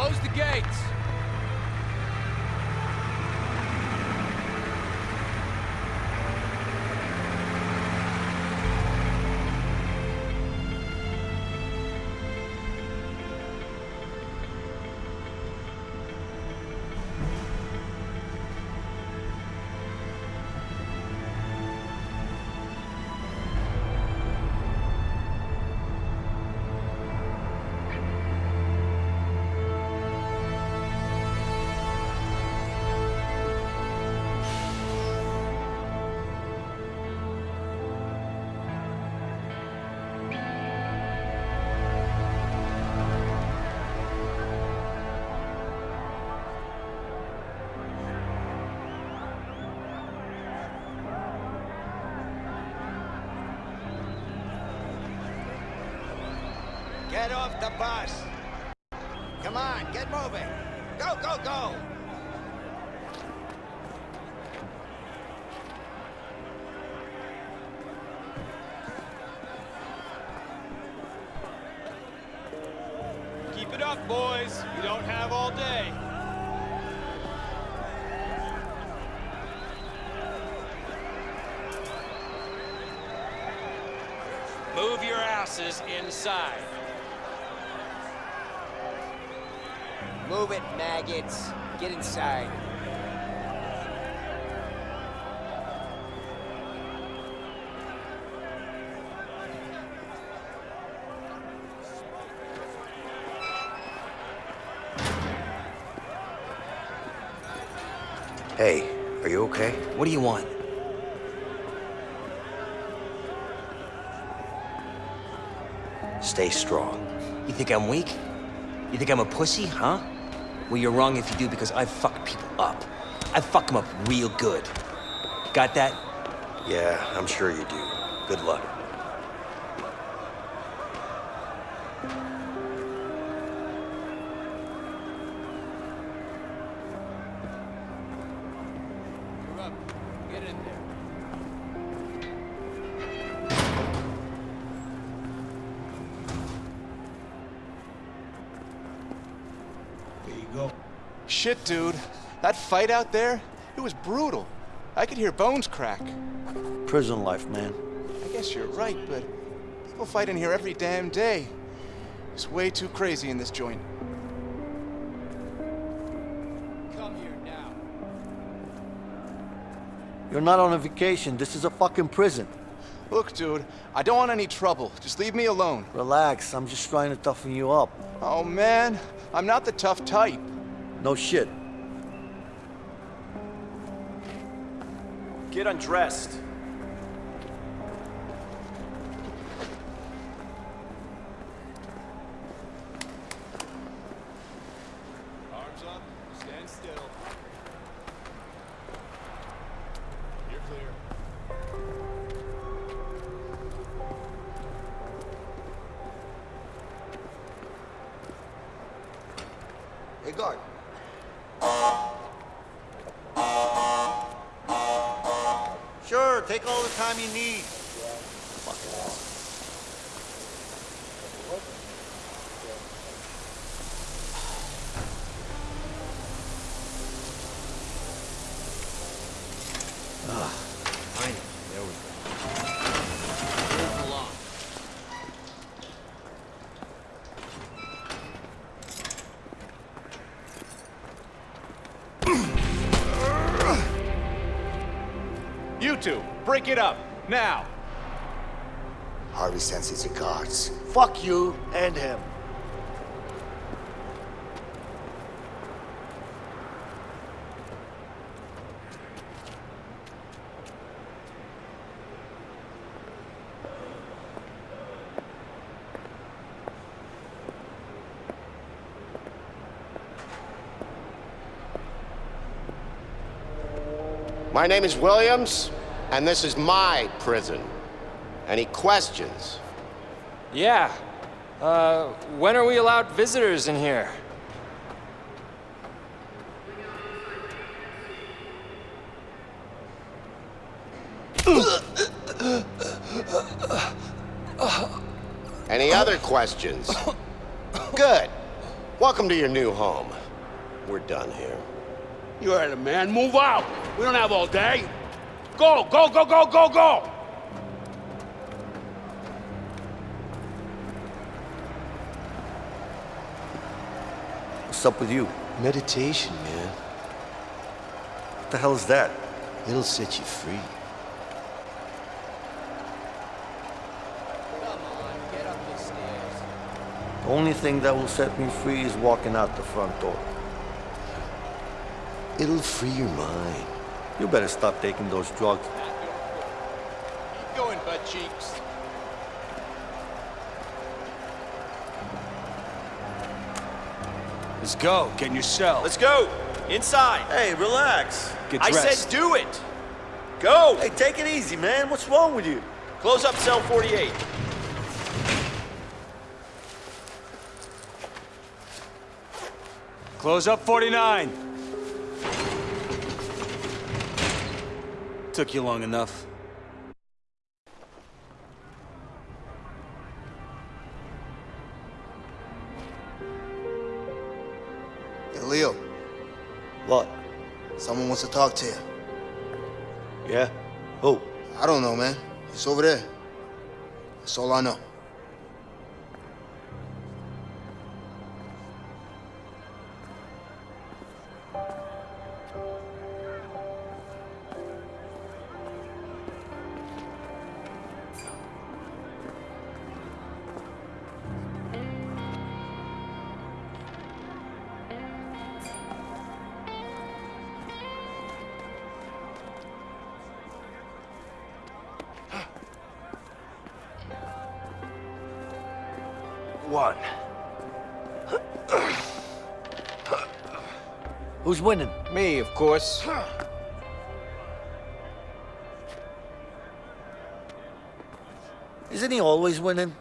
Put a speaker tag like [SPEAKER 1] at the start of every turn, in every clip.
[SPEAKER 1] Close the gates.
[SPEAKER 2] Get off the bus! Come on, get moving! Go, go, go!
[SPEAKER 1] Keep it up, boys. We don't have all day. Move your asses inside.
[SPEAKER 2] Move it, maggots. Get inside.
[SPEAKER 3] Hey, are you okay?
[SPEAKER 4] What do you want?
[SPEAKER 3] Stay strong.
[SPEAKER 4] You think I'm weak? You think I'm a pussy, huh? Well, you're wrong if you do, because I fuck people up. I fuck them up real good. Got that?
[SPEAKER 3] Yeah, I'm sure you do. Good luck.
[SPEAKER 1] You're up. Get in there.
[SPEAKER 5] There
[SPEAKER 6] Shit, dude. That fight out there, it was brutal. I could hear bones crack.
[SPEAKER 5] Prison life, man.
[SPEAKER 6] I guess you're right, but people fight in here every damn day. It's way too crazy in this joint.
[SPEAKER 1] Come here now.
[SPEAKER 5] You're not on a vacation. This is a fucking prison.
[SPEAKER 6] Look, dude, I don't want any trouble. Just leave me alone.
[SPEAKER 5] Relax. I'm just trying to toughen you up.
[SPEAKER 6] Oh, man. I'm not the tough type.
[SPEAKER 5] No shit.
[SPEAKER 7] Get undressed.
[SPEAKER 6] Break it up. Now.
[SPEAKER 8] Harvey sends his regards.
[SPEAKER 5] Fuck you and him.
[SPEAKER 9] My name is Williams, and this is my prison. Any questions?
[SPEAKER 7] Yeah. Uh, when are we allowed visitors in here?
[SPEAKER 9] Any other questions? Good. Welcome to your new home. We're done here.
[SPEAKER 10] You heard him, man. Move out. We don't have all day. Go, go, go, go, go, go!
[SPEAKER 5] What's up with you?
[SPEAKER 11] Meditation, man.
[SPEAKER 5] What the hell is that?
[SPEAKER 11] It'll set you free.
[SPEAKER 5] Come on, get up the stairs. The only thing that will set me free is walking out the front door.
[SPEAKER 11] It'll free your mind.
[SPEAKER 5] You better stop taking those drugs.
[SPEAKER 6] Keep going, butt cheeks.
[SPEAKER 12] Let's go. Get in your cell.
[SPEAKER 2] Let's go. Inside.
[SPEAKER 5] Hey, relax.
[SPEAKER 12] Get
[SPEAKER 2] I said do it. Go.
[SPEAKER 5] Hey, take it easy, man. What's wrong with you?
[SPEAKER 2] Close up cell 48.
[SPEAKER 12] Close up 49. Took you long enough.
[SPEAKER 13] Hey, Leo,
[SPEAKER 5] What?
[SPEAKER 13] someone wants to talk to you.
[SPEAKER 5] Yeah? Who?
[SPEAKER 13] I don't know, man. It's over there. That's all I know.
[SPEAKER 11] One.
[SPEAKER 5] Who's winning?
[SPEAKER 2] Me, of course.
[SPEAKER 5] Isn't he always winning?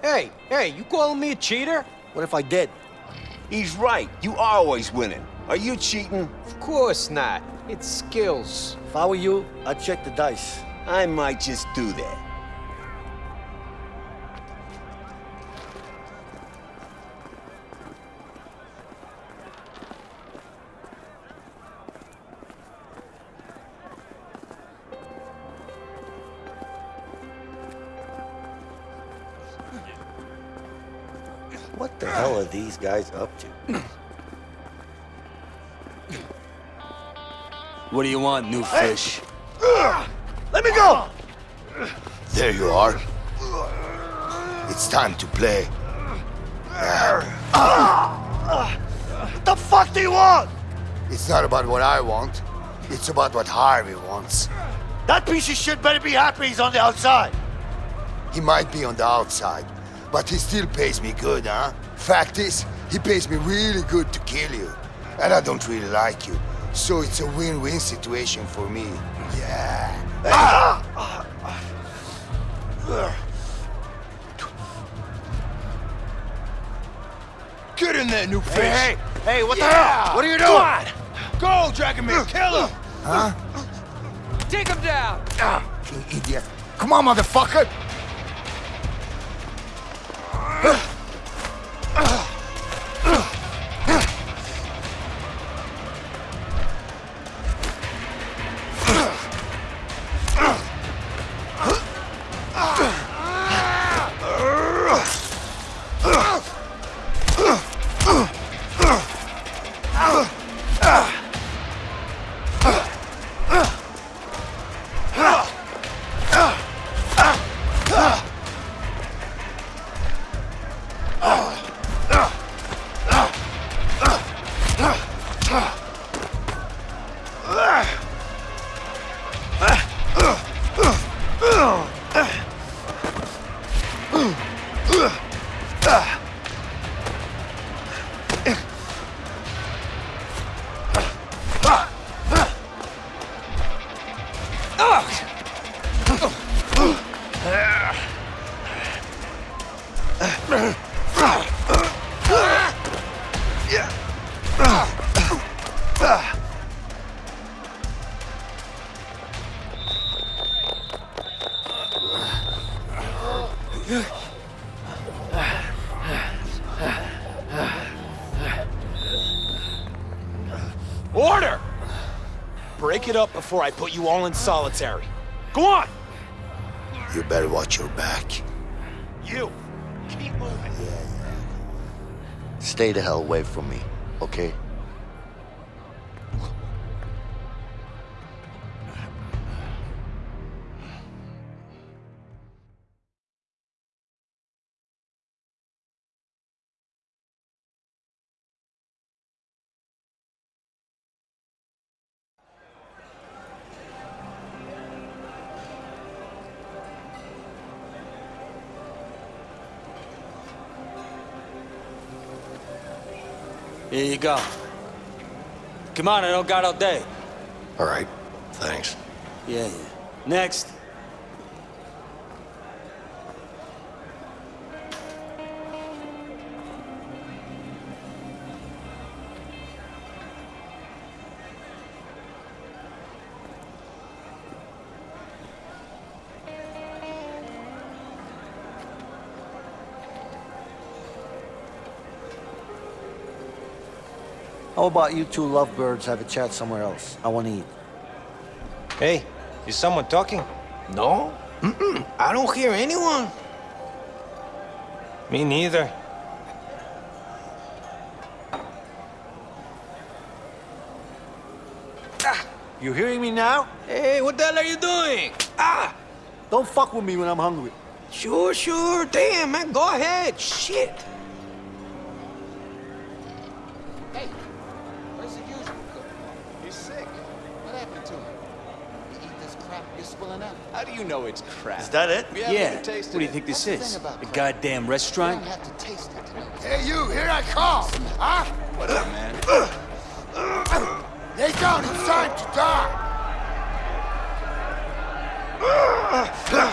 [SPEAKER 2] Hey, hey, you calling me a cheater?
[SPEAKER 5] What if I did?
[SPEAKER 2] He's right. You are always winning. Are you cheating? Of course not. It's skills.
[SPEAKER 5] If I were you, I'd check the dice.
[SPEAKER 2] I might just do that.
[SPEAKER 5] What the hell are these guys up to?
[SPEAKER 12] What do you want, new fish?
[SPEAKER 8] Let me go! There you are. It's time to play.
[SPEAKER 5] What the fuck do you want?
[SPEAKER 8] It's not about what I want. It's about what Harvey wants.
[SPEAKER 5] That piece of shit better be happy he's on the outside.
[SPEAKER 8] He might be on the outside, but he still pays me good, huh? Fact is, he pays me really good to kill you. And I don't really like you. So it's a win-win situation for me. Yeah.
[SPEAKER 13] Get in there, new fish.
[SPEAKER 5] Hey, hey, what the hell? What are you doing?
[SPEAKER 13] Go, Dragon Man, kill him!
[SPEAKER 8] Huh?
[SPEAKER 7] Take him down!
[SPEAKER 8] Ah, you idiot. Come on, motherfucker!
[SPEAKER 7] It up before I put you all in solitary. Go on!
[SPEAKER 8] You better watch your back.
[SPEAKER 7] You! Keep moving.
[SPEAKER 8] Stay the hell away from me, okay?
[SPEAKER 12] Here you go. Come on, I don't got all day.
[SPEAKER 3] All right, thanks.
[SPEAKER 12] Yeah, yeah. Next.
[SPEAKER 5] How about you two lovebirds have a chat somewhere else? I want to eat.
[SPEAKER 2] Hey, is someone talking?
[SPEAKER 14] No? Mm-mm. I don't hear anyone.
[SPEAKER 2] Me neither.
[SPEAKER 14] Ah, you hearing me now? Hey, what the hell are you doing? Ah!
[SPEAKER 5] Don't fuck with me when I'm hungry.
[SPEAKER 14] Sure, sure. Damn, man, go ahead. Shit.
[SPEAKER 6] You know it's crap?
[SPEAKER 14] Is that it?
[SPEAKER 6] We
[SPEAKER 12] Yeah. What do you think this
[SPEAKER 6] That's the
[SPEAKER 12] is? A
[SPEAKER 6] crap.
[SPEAKER 12] goddamn
[SPEAKER 6] You
[SPEAKER 12] restaurant?
[SPEAKER 6] don't have to taste it to.
[SPEAKER 8] Hey, you, here I come! Huh?
[SPEAKER 6] What up, man?
[SPEAKER 8] Lay down, it's time to die!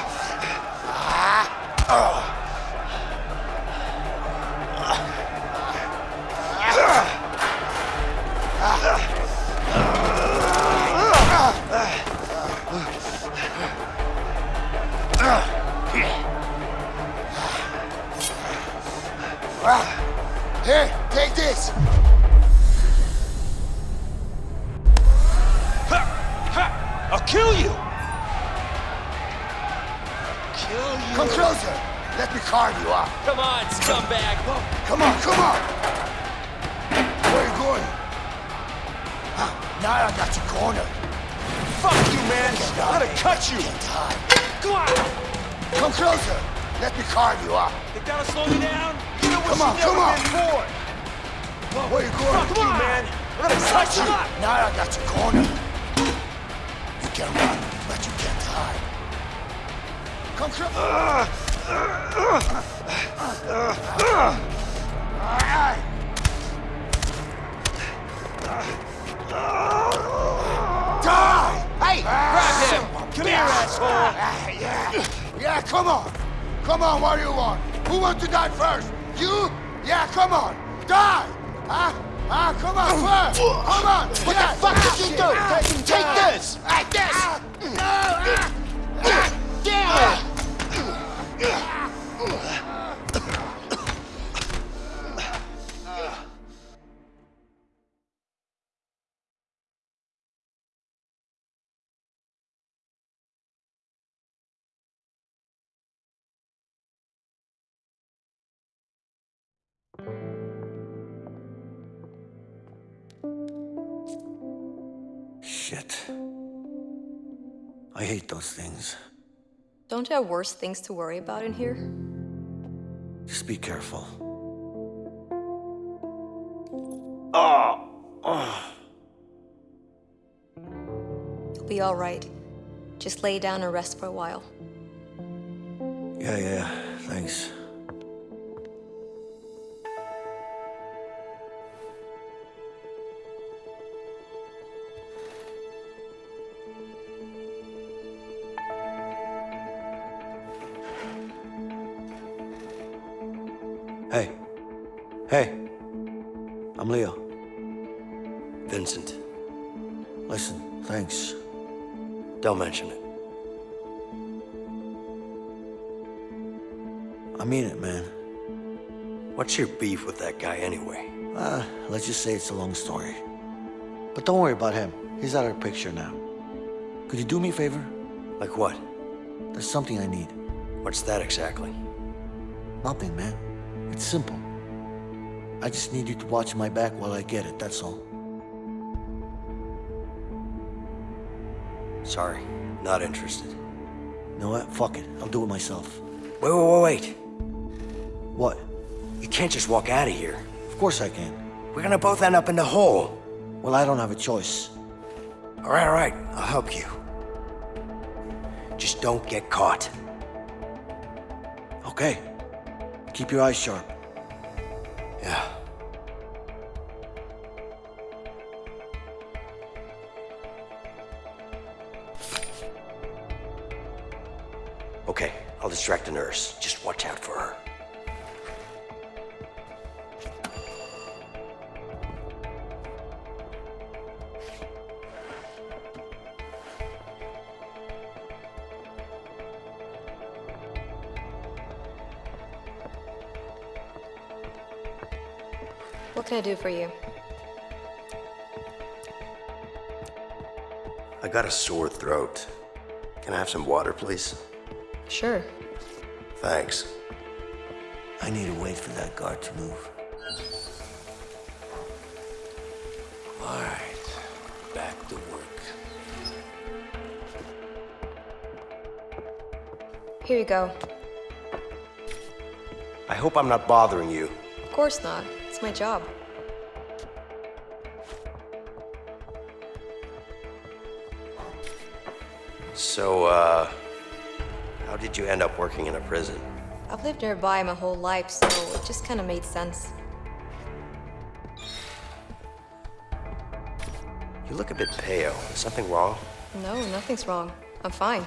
[SPEAKER 7] you, man! I'm gonna cut you! Come on!
[SPEAKER 8] Come closer! Let me carve you up!
[SPEAKER 7] Think that'll slow me down? You know what
[SPEAKER 8] Come on, come on.
[SPEAKER 7] been for.
[SPEAKER 8] Where you going?
[SPEAKER 7] Fuck you, man! I'm gonna cut you!
[SPEAKER 8] Now I got you cornered. You can run, but you can't hide. Come closer! Die!
[SPEAKER 14] Hey, grab him!
[SPEAKER 7] Come here, asshole!
[SPEAKER 8] Ah, yeah. yeah, come on. Come on, what do you want? Who wants to die first? You? Yeah, come on. Die! Huh? Ah, Come on, first! Come on!
[SPEAKER 14] What the fuck did you do? Take, take this!
[SPEAKER 5] Hate those things.
[SPEAKER 15] Don't you have worse things to worry about in here?
[SPEAKER 5] Just be careful.
[SPEAKER 15] You'll be all right. Just lay down and rest for a while.
[SPEAKER 5] Yeah, yeah, thanks.
[SPEAKER 3] Mention it.
[SPEAKER 5] I mean it, man.
[SPEAKER 3] What's your beef with that guy anyway?
[SPEAKER 5] Uh, let's just say it's a long story. But don't worry about him. He's out of the picture now. Could you do me a favor?
[SPEAKER 3] Like what?
[SPEAKER 5] There's something I need.
[SPEAKER 3] What's that exactly?
[SPEAKER 5] Nothing, man. It's simple. I just need you to watch my back while I get it, that's all.
[SPEAKER 3] Sorry, not interested.
[SPEAKER 5] You know what? Fuck it. I'll do it myself.
[SPEAKER 3] Wait, wait, wait, wait.
[SPEAKER 5] What?
[SPEAKER 3] You can't just walk out of here.
[SPEAKER 5] Of course I can.
[SPEAKER 3] We're gonna both end up in the hole.
[SPEAKER 5] Well, I don't have a choice.
[SPEAKER 3] All right, all right. I'll help you. Just don't get caught.
[SPEAKER 5] Okay. Keep your eyes sharp.
[SPEAKER 3] Okay, I'll distract the nurse. Just watch out for her.
[SPEAKER 15] What can I do for you?
[SPEAKER 3] I got a sore throat. Can I have some water, please?
[SPEAKER 15] Sure.
[SPEAKER 3] Thanks.
[SPEAKER 5] I need to wait for that guard to move.
[SPEAKER 14] All right, back to work.
[SPEAKER 15] Here you go.
[SPEAKER 3] I hope I'm not bothering you.
[SPEAKER 15] Of course not. It's my job.
[SPEAKER 3] So, uh, did you end up working in a prison?
[SPEAKER 15] I've lived nearby my whole life, so it just kind of made sense.
[SPEAKER 3] You look a bit pale. Is something wrong?
[SPEAKER 15] No, nothing's wrong. I'm fine.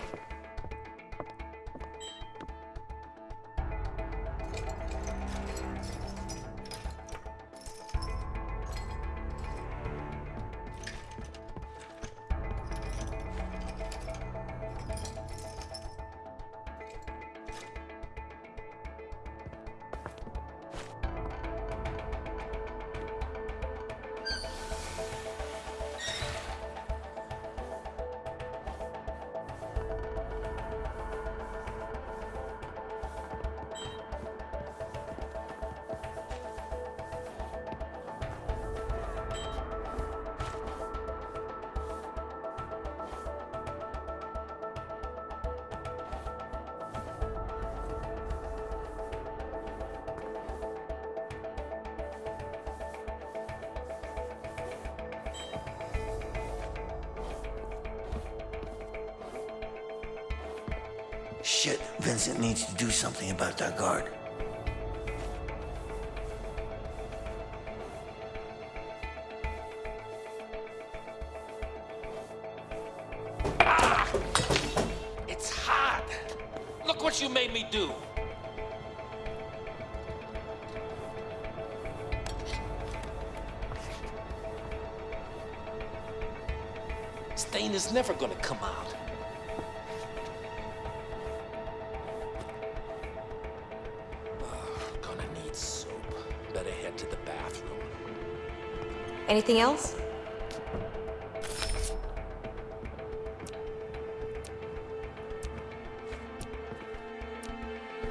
[SPEAKER 5] Shit, Vincent needs to do something about that guard.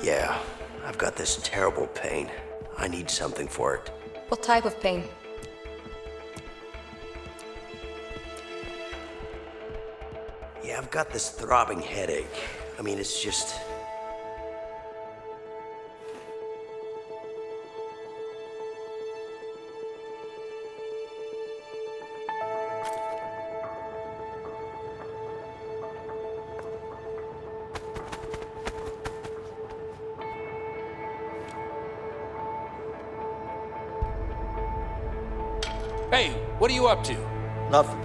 [SPEAKER 3] Yeah, I've got this terrible pain. I need something for it.
[SPEAKER 15] What type of pain?
[SPEAKER 3] Yeah, I've got this throbbing headache. I mean, it's just.
[SPEAKER 7] Up to?
[SPEAKER 5] Nothing.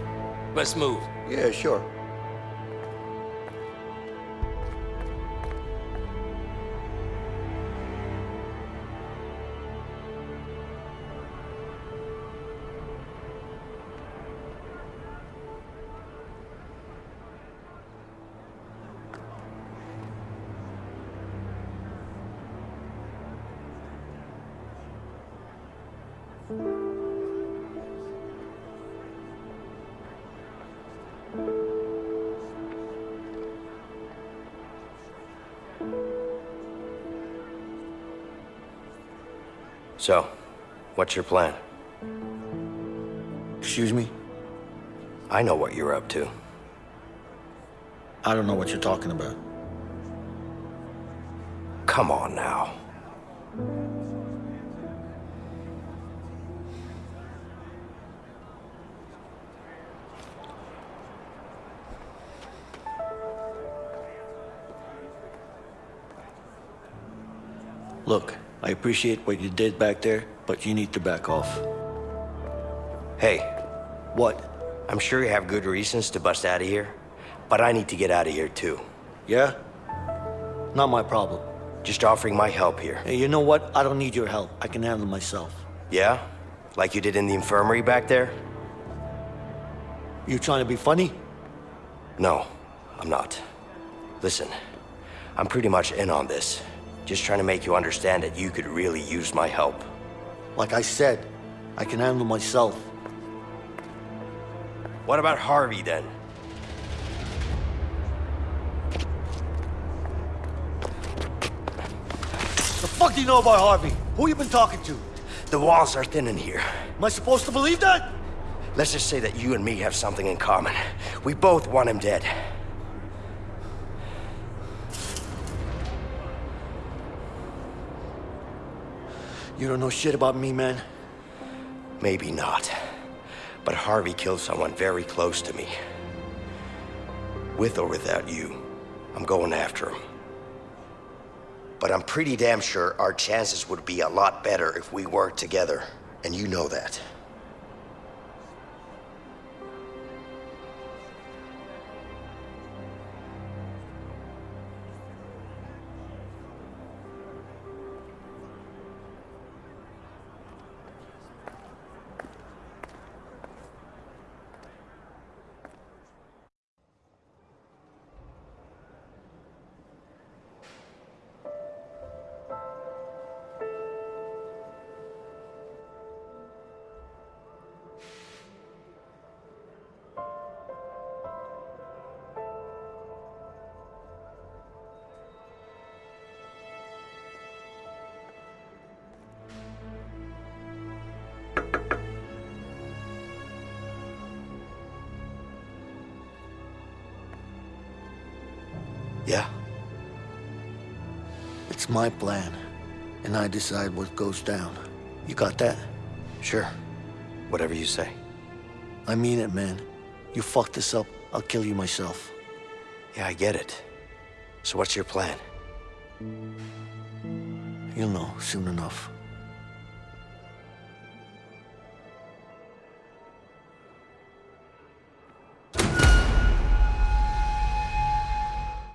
[SPEAKER 7] Let's move.
[SPEAKER 5] Yeah, sure.
[SPEAKER 3] So, what's your plan?
[SPEAKER 5] Excuse me?
[SPEAKER 3] I know what you're up to.
[SPEAKER 5] I don't know what you're talking about.
[SPEAKER 3] Come on now.
[SPEAKER 5] Look, I appreciate what you did back there, but you need to back off.
[SPEAKER 3] Hey.
[SPEAKER 5] What?
[SPEAKER 3] I'm sure you have good reasons to bust out of here, but I need to get out of here too.
[SPEAKER 5] Yeah? Not my problem.
[SPEAKER 3] Just offering my help here.
[SPEAKER 5] Hey, you know what? I don't need your help. I can handle myself.
[SPEAKER 3] Yeah? Like you did in the infirmary back there?
[SPEAKER 5] You trying to be funny?
[SPEAKER 3] No, I'm not. Listen, I'm pretty much in on this. Just trying to make you understand that you could really use my help.
[SPEAKER 5] Like I said, I can handle myself.
[SPEAKER 3] What about Harvey then?
[SPEAKER 5] The fuck do you know about Harvey? Who you been talking to?
[SPEAKER 3] The walls are thin in here.
[SPEAKER 5] Am I supposed to believe that?
[SPEAKER 3] Let's just say that you and me have something in common. We both want him dead.
[SPEAKER 5] You don't know shit about me, man.
[SPEAKER 3] Maybe not. But Harvey killed someone very close to me. With or without you, I'm going after him. But I'm pretty damn sure our chances would be a lot better if we worked together. And you know that. Yeah?
[SPEAKER 5] It's my plan, and I decide what goes down. You got that?
[SPEAKER 3] Sure. Whatever you say.
[SPEAKER 5] I mean it, man. You fuck this up, I'll kill you myself.
[SPEAKER 3] Yeah, I get it. So what's your plan?
[SPEAKER 5] You'll know soon enough.